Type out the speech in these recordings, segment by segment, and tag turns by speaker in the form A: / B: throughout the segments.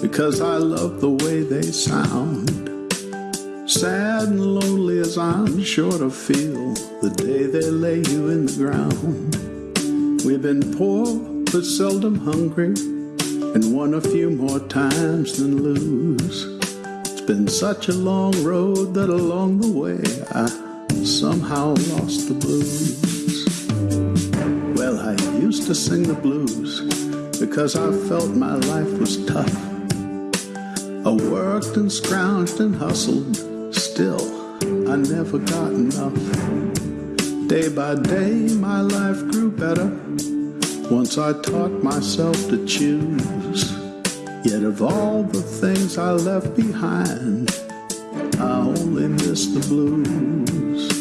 A: because I love the way they sound. Sad and lonely as I'm sure to feel the day they lay you in the ground. We've been poor but seldom hungry and won a few more times than lose. It's been such a long road that along the way I somehow lost the blues. Well, I used to sing the blues because I felt my life was tough. I worked and scrounged and hustled, still I never got enough. Day by day, my life grew better once I taught myself to choose. Yet of all the things I left behind, I only miss the blues.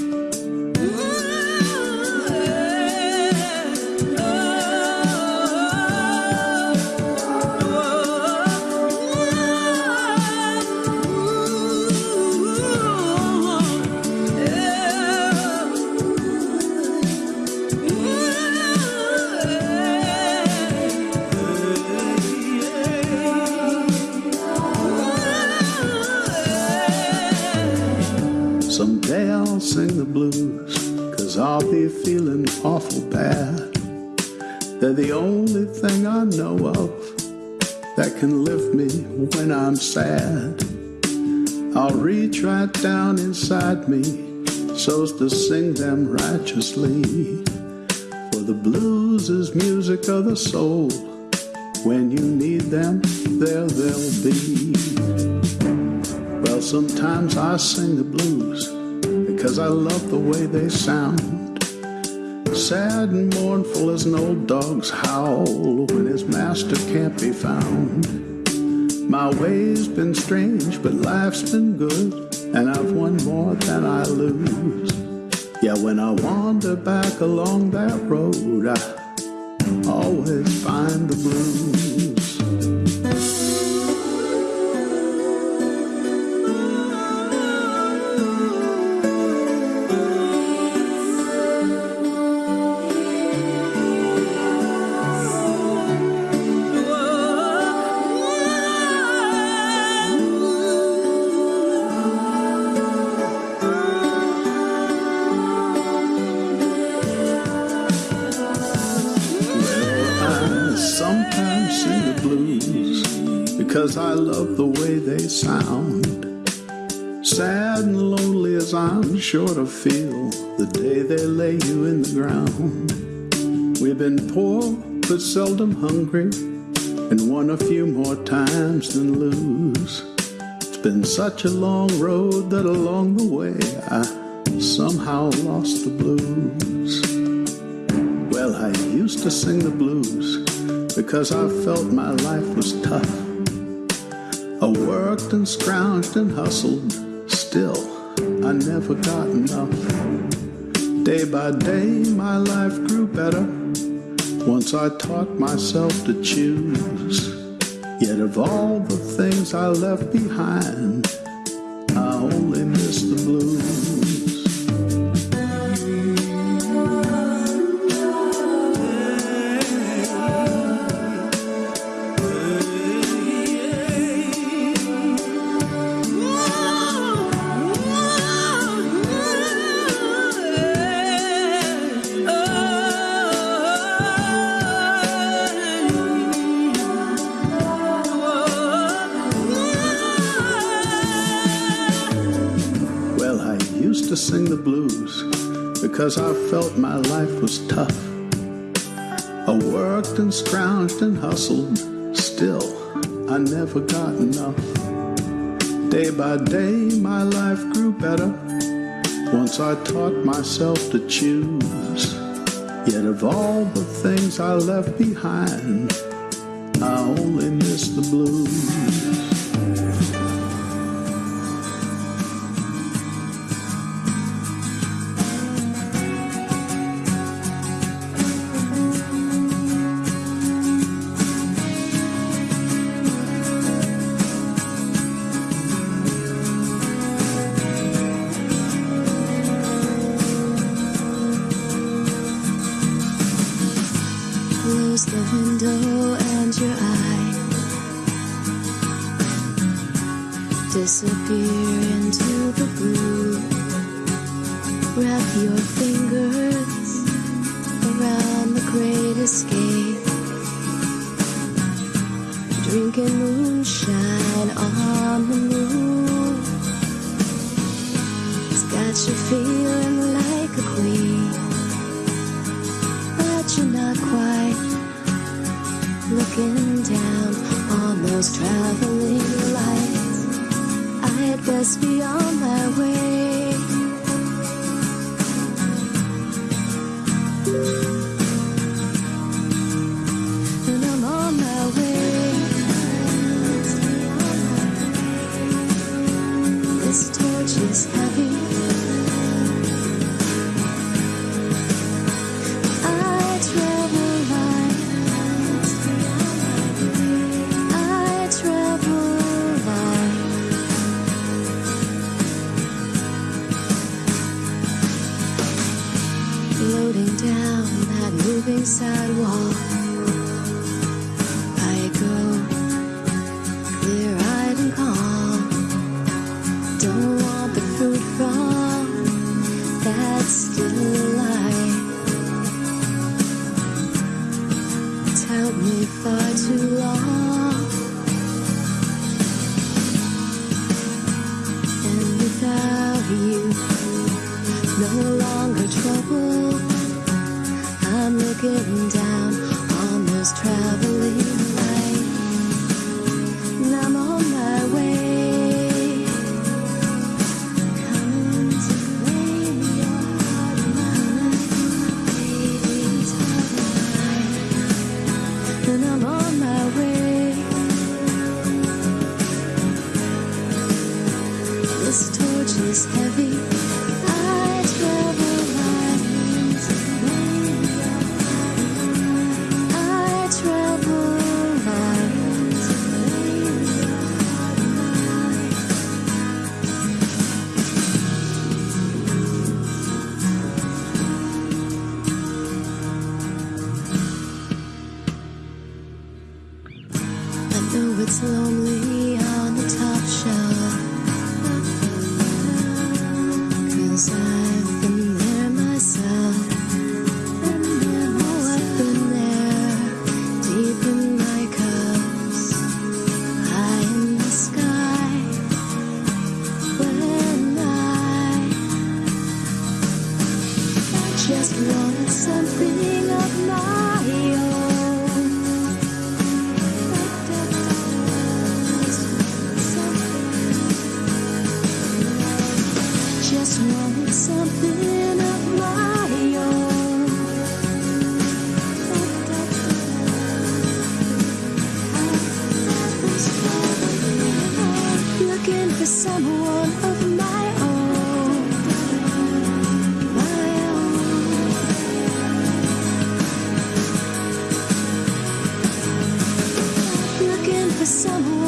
A: I'll be feeling awful bad. They're the only thing I know of that can lift me when I'm sad. I'll reach right down inside me so's to sing them righteously. For the blues is music of the soul. When you need them, there they'll be. Well, sometimes I sing the blues because I love the way they sound. Sad and mournful as an old dog's howl when his master can't be found. My way's been strange, but life's been good, and I've won more than I lose. Yeah, when I wander back along that road, I always find the blues. Blues because I love the way they sound. Sad and lonely as I'm sure to feel the day they lay you in the ground. We've been poor but seldom hungry and won a few more times than lose. It's been such a long road that along the way I somehow lost the blues. Well, I used to sing the blues because I felt my life was tough. I worked and scrounged and hustled, still I never got enough. Day by day, my life grew better once I taught myself to choose. Yet of all the things I left behind, I only miss the blues. The blues because I felt my life was tough. I worked and scrounged and hustled, still I never got enough. Day by day, my life grew better once I taught myself to choose. Yet of all the things I left behind, I only miss the blues.
B: Close the window and your eye. disappear into the blue. Wrap your fingers around the great escape. Drinking moonshine on the moon. It's got you feeling like a queen. But you're not quite looking down on those traveling lights. I'd best be on moving I'm looking it's lonely Something of my own. Looking for someone of my own. My own. Looking for someone